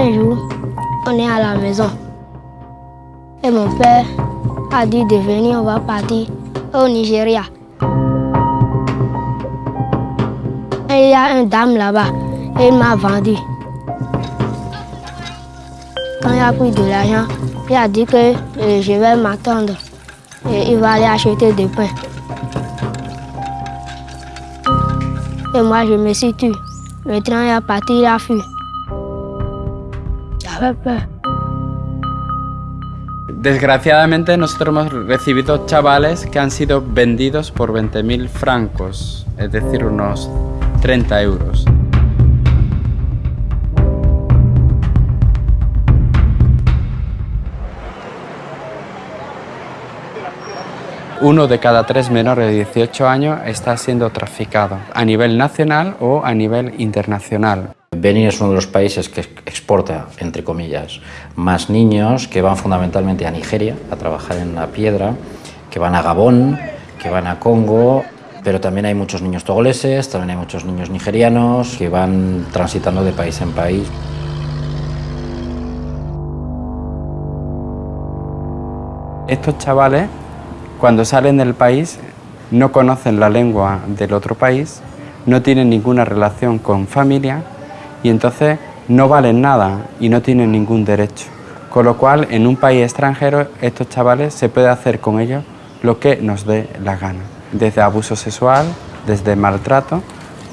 Un jour, on est à la maison. Et mon père a dit de venir, on va partir au Nigeria. Et il y a une dame là-bas, et il m'a vendu. Quand il a pris de l'argent, il a dit que euh, je vais m'attendre et il va aller acheter des pains. Et moi, je me suis tué. Le train est parti, il a fui. Desgraciadamente nosotros hemos recibido chavales que han sido vendidos por 20.000 francos, es decir, unos 30 euros. Uno de cada tres menores de 18 años está siendo traficado a nivel nacional o a nivel internacional. Benin es uno de los países que exporta, entre comillas, más niños que van fundamentalmente a Nigeria a trabajar en la piedra, que van a Gabón, que van a Congo, pero también hay muchos niños togoleses, también hay muchos niños nigerianos que van transitando de país en país. Estos chavales, cuando salen del país, no conocen la lengua del otro país, no tienen ninguna relación con familia y entonces no valen nada y no tienen ningún derecho. Con lo cual, en un país extranjero, estos chavales se puede hacer con ellos lo que nos dé la gana. Desde abuso sexual, desde maltrato,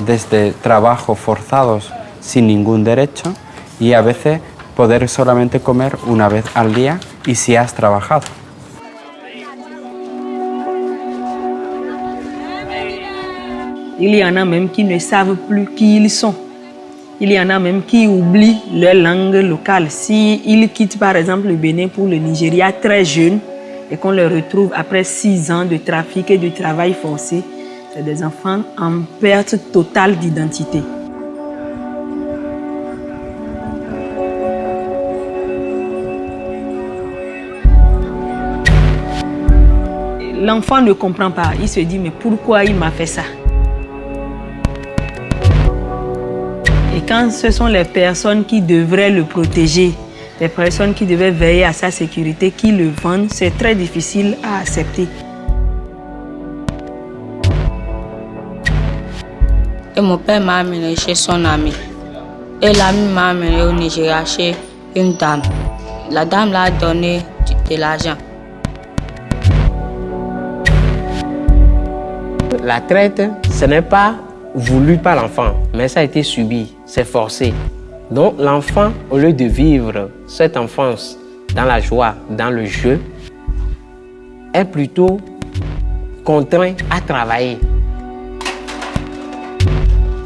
desde trabajo forzados sin ningún derecho y a veces poder solamente comer una vez al día y si has trabajado. Il y en a même qui ne savent plus qui ils sont. Il y en a même qui oublient leur langue locale. S'ils ils quittent par exemple le Bénin pour le Nigeria très jeune et qu'on les retrouve après six ans de trafic et de travail forcé, c'est des enfants en perte totale d'identité. L'enfant ne comprend pas. Il se dit, mais pourquoi il m'a fait ça? Quand ce sont les personnes qui devraient le protéger, les personnes qui devaient veiller à sa sécurité, qui le vendent, c'est très difficile à accepter. Et mon père m'a amené chez son ami. Et l'ami m'a amené au Nigeria chez une dame. La dame l'a donné de l'argent. La traite, ce n'est pas voulu par l'enfant, mais ça a été subi, c'est forcé. Donc l'enfant, au lieu de vivre cette enfance dans la joie, dans le jeu, est plutôt contraint à travailler.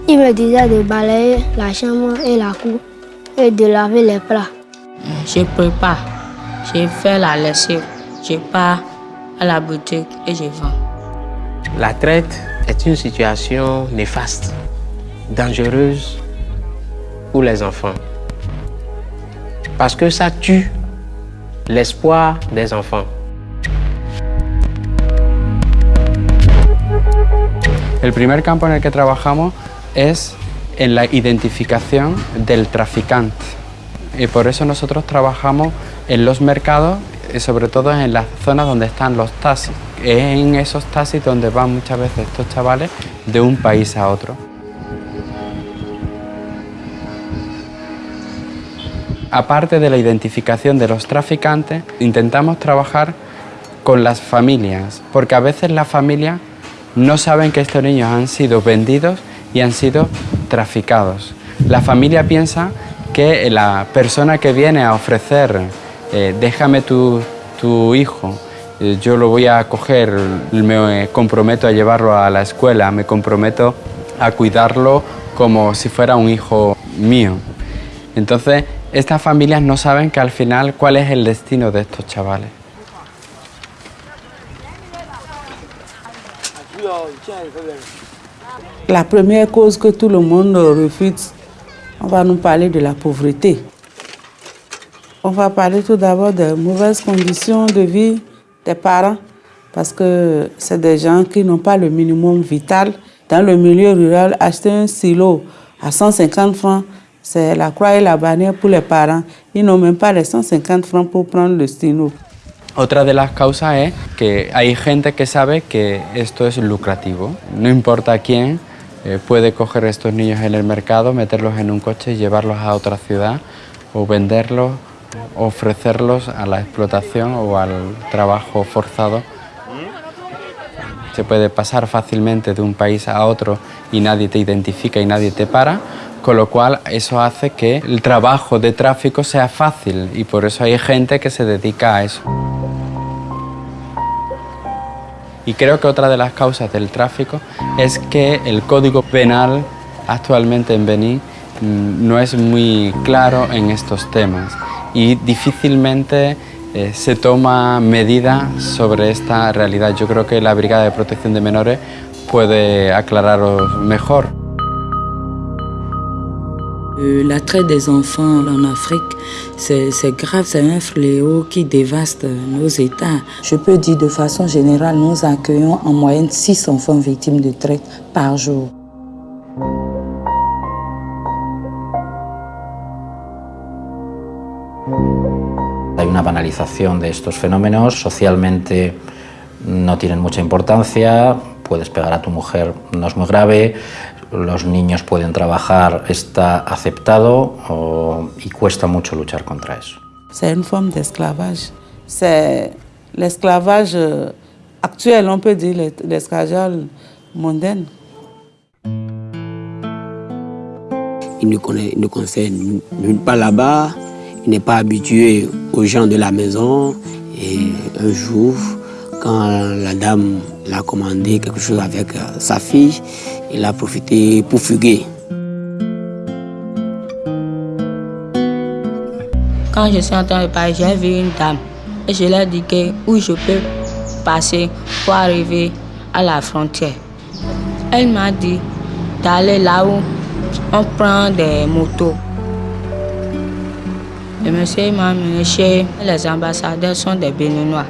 Il me disait de balayer la chambre et la cour et de laver les plats. Je prépare, je fais la lessive, je pars à la boutique et je vends. La traite est une situation néfaste, dangereuse pour les enfants. Parce que ça tue l'espoir des enfants. El primer campo en el que trabajamos es en la identificación del traficante. Y por eso nosotros trabajamos en los mercados, sobre todo en las zonas donde están los taxis. Es en esos taxis donde van muchas veces estos chavales de un país a otro. Aparte de la identificación de los traficantes, intentamos trabajar con las familias, porque a veces las familias no saben que estos niños han sido vendidos y han sido traficados. La familia piensa que la persona que viene a ofrecer eh, déjame tu, hijo, eh, yo lo voy a coger, me comprometo a llevarlo a la escuela, me comprometo a cuidarlo como si fuera un hijo mío. Entonces, estas familias no saben que al final cuál es el destino de estos chavales. La première cause que monde refute, on va de la pauvreté. On va parler tout d'abord des mauvaises conditions de vie des parents, parce que c'est des gens qui n'ont pas le minimum vital. Dans le milieu rural, acheter un silo à 150 francs C'est la croix et la bannière pour les parents. Ils n'ont même pas les 150 francs pour prendre le stylo. Otra de las causas es que hay gente que sabe que esto es lucrativo. No importa quién eh, puede coger estos niños en el mercado, meterlos en un coche y llevarlos a otra ciudad o venderlos, ofrecerlos a la explotación o al trabajo forzado. Se puede pasar fácilmente de un país a otro y nadie te identifica y nadie te para, con lo cual eso hace que el trabajo de tráfico sea fácil y por eso hay gente que se dedica a eso. Y creo que otra de las causas del tráfico es que el código penal actualmente en Benín mm, no es muy claro en estos temas y difícilmente eh, se toma medida sobre esta realidad. Yo creo que la Brigada de Protección de Menores puede aclararos mejor. Euh, La traite des enfants en Afrique, c'est c'est grave, c'est un fléau qui dévaste nos États. Je peux dire de façon générale, nous accueillons en moyenne 6 enfants victimes de traite par jour. Una banalización de estos fenómenos, socialmente no tienen mucha importancia, puedes pegar a tu mujer, no es muy grave, los niños pueden trabajar, está aceptado o- y cuesta mucho luchar contra eso. C'est une forme d'esclavage. C'est l'esclavage actuel, on peut dire l'es- l'esclavage mondain. Il ne connaît, il ne connaissait nulle nulle part là-bas. Il n'est pas habitué aux gens de la maison. Et un jour, quand la dame l'a commandé quelque chose avec euh, sa fille, il a profité pour fuguer. Quand je suis en train de parler, j'ai vu une dame et je lui ai dit que où je peux passer pour arriver à la frontière. Elle m'a dit d'aller là où on prend des motos. Le monsieur m'a amené chez les ambassadeurs, sont des Béninois.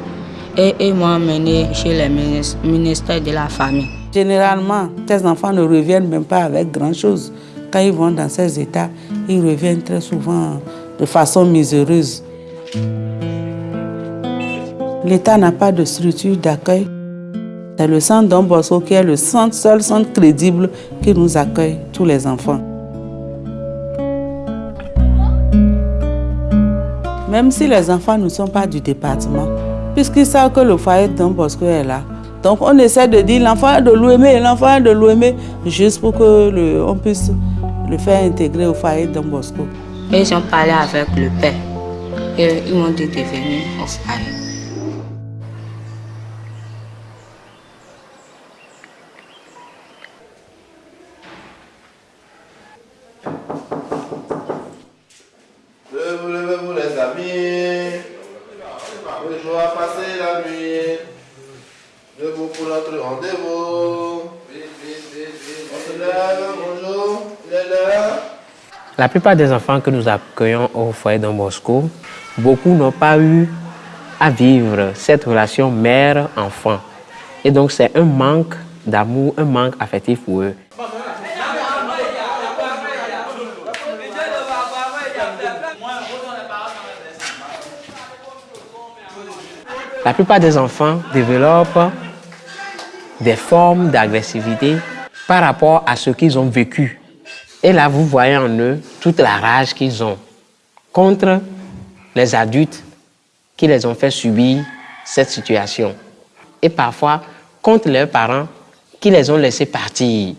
Et ils m'ont amené chez les minis- ministères de la famille. Généralement, tes enfants ne reviennent même pas avec grand-chose. Quand ils vont dans ces états, ils reviennent très souvent de façon miséreuse. L'État n'a pas de structure d'accueil. C'est le centre Don Bosco qui est le centre, seul centre crédible qui nous accueille, tous les enfants. Même si les enfants ne sont pas du département, puisqu'ils savent que le foyer de Don Bosco est là. Donc on essaie de dire l'enfant de l'OME, l'enfant de l'OME, juste pour que le- on puisse le faire intégrer au foyer de Don Bosco. Ils ont parlé avec le père. Et ils m'ont dit de venir au foyer. Levez-vous, levez-vous les amis. Le jour a passé la nuit. Debout pour notre rendez-vous. On se lève, bonjour. Il est l'heure. La plupart des enfants que nous accueillons au foyer Don Bosco, beaucoup n'ont pas eu à vivre cette relation mère-enfant. Et donc c'est un manque d'amour, un manque affectif pour eux. La plupart des enfants développent des formes d'agressivité par rapport à ce qu'ils ont vécu. Et là, vous voyez en eux toute la rage qu'ils ont contre les adultes qui les ont fait subir cette situation. Et parfois contre leurs parents qui les ont laissés partir.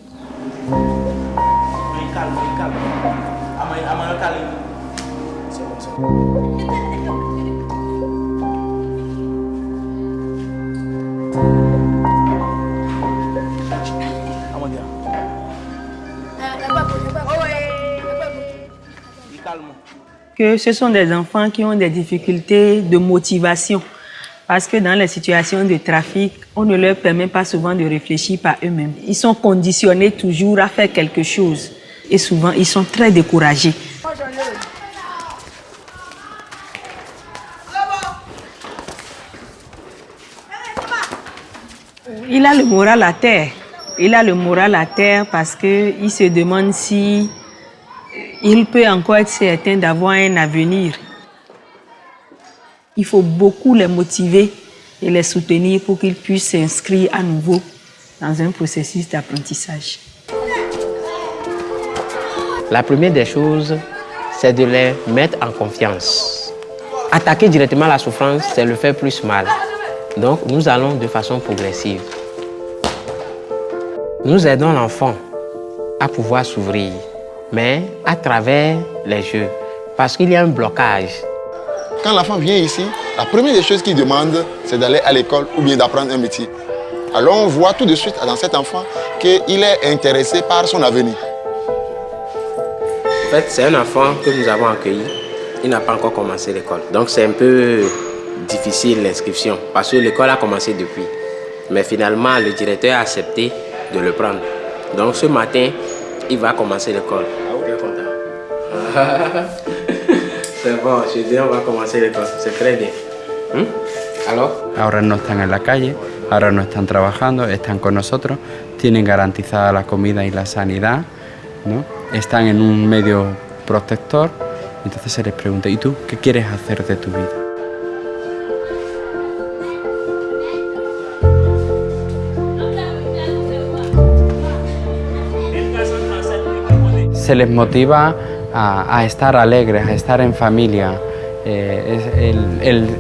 Que ce sont des enfants qui ont des difficultés de motivation. Parce que dans les situations de trafic, on ne leur permet pas souvent de réfléchir par eux-mêmes. Ils sont conditionnés toujours à faire quelque chose. Et souvent, ils sont très découragés. Il a le moral à terre. Il a le moral à terre parce qu'il se demande si il peut encore être certain d'avoir un avenir. Il faut beaucoup les motiver et les soutenir pour qu'ils puissent s'inscrire à nouveau dans un processus d'apprentissage. La première des choses, c'est de les mettre en confiance. Attaquer directement la souffrance, c'est le faire plus mal. Donc, nous allons de façon progressive. Nous aidons l'enfant à pouvoir s'ouvrir, mais à travers les jeux, parce qu'il y a un blocage. Quand l'enfant vient ici, la première des choses qu'il demande, c'est d'aller à l'école ou bien d'apprendre un métier. Alors on voit tout de suite dans cet enfant qu'il est intéressé par son avenir. En fait, c'est un enfant que nous avons accueilli. Il n'a pas encore commencé l'école. Donc c'est un peu difficile l'inscription parce que l'école a commencé depuis. Mais finalement, le directeur a accepté de le prendre. Donc ce matin, il va commencer l'école. C'est bon, je dis on va commencer l'école. C'est très bien. ¿Mm? ¿Aló? Ahora no están en la calle, ahora no están trabajando, están con nosotros, tienen garantizada la comida y la sanidad, ¿no? están en un medio protector. Entonces se les pregunta, ¿y tú qué quieres hacer de tu vida? Se les motiva a, estar alegres, a estar en familia, eh,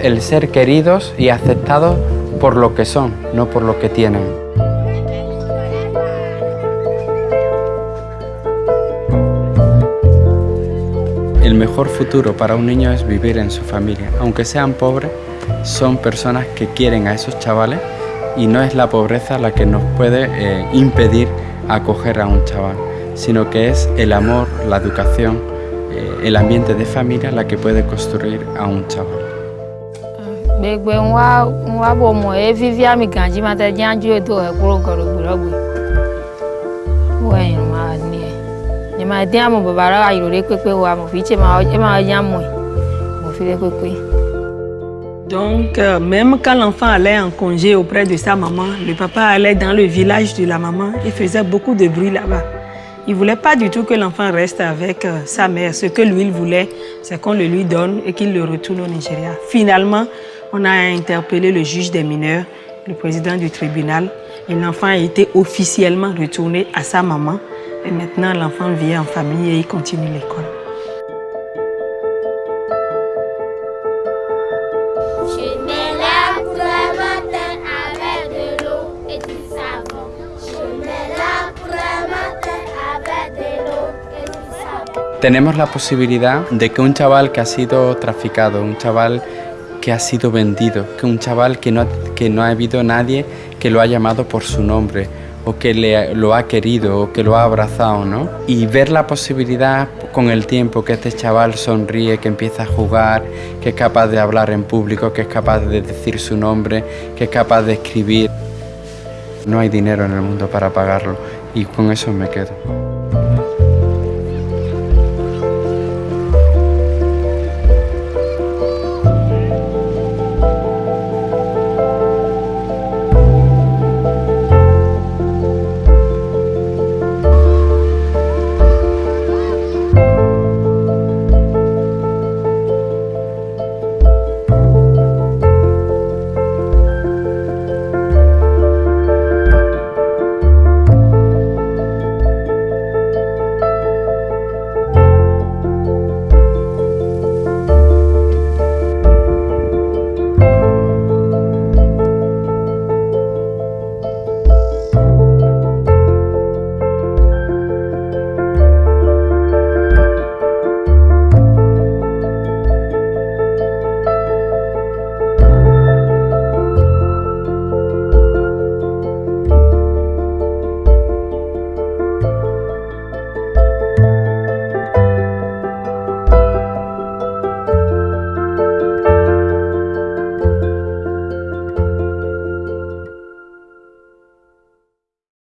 el ser queridos y aceptados por lo que son, no por lo que tienen. El mejor futuro para un niño es vivir en su familia. Aunque sean pobres, son personas que quieren a esos chavales y no es la pobreza la que nos puede eh, impedir acoger a un chaval, sino que es el amor, la educación, eh, el ambiente de familia la que puede construir a un chaval. gbegbe ń wá ń wá bọ̀ mọ̀ ẹ́ fífi àmì gànjí máa tẹ jẹ́ àjú ètò ẹ̀ kúrò gọ̀rọ̀gbọ̀rọ̀gbọ̀ wọ́n ẹ̀yìn máa ní ẹ̀ ní máa dín àmọ̀ bàbá rà ìròlé pépé wa mọ̀ fi ṣe máa ẹ máa yá mọ̀ ẹ̀ mọ̀ fi lé pépé. Donc, euh, même quand l'enfant allait en congé auprès de sa maman, le papa allait dans le village de la maman et faisait beaucoup de bruit là-bas. Il voulait pas du tout que l'enfant reste avec euh, sa mère. Ce que lui, il voulait, c'est qu'on le lui donne et qu'il le retourne au Nigeria. Finalement, on a interpellé le juge des mineurs, le président du tribunal, l'enfant a été officiellement retourné à sa maman. Et maintenant, l'enfant vit en famille et il continue l'école. Tenemos la posibilidad de que un chaval que ha sido traficado, un chaval que ha sido vendido, que un chaval que no, que no ha habido nadie que lo ha llamado por su nombre o que le, lo ha querido o que lo ha abrazado, ¿no? Y ver la posibilidad con el tiempo que este chaval sonríe, que empieza a jugar, que es capaz de hablar en público, que es capaz de decir su nombre, que es capaz de escribir. No hay dinero en el mundo para pagarlo y con eso me quedo.